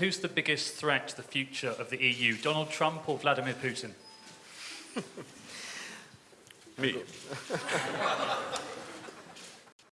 Who's the biggest threat to the future of the EU, Donald Trump or Vladimir Putin? Me.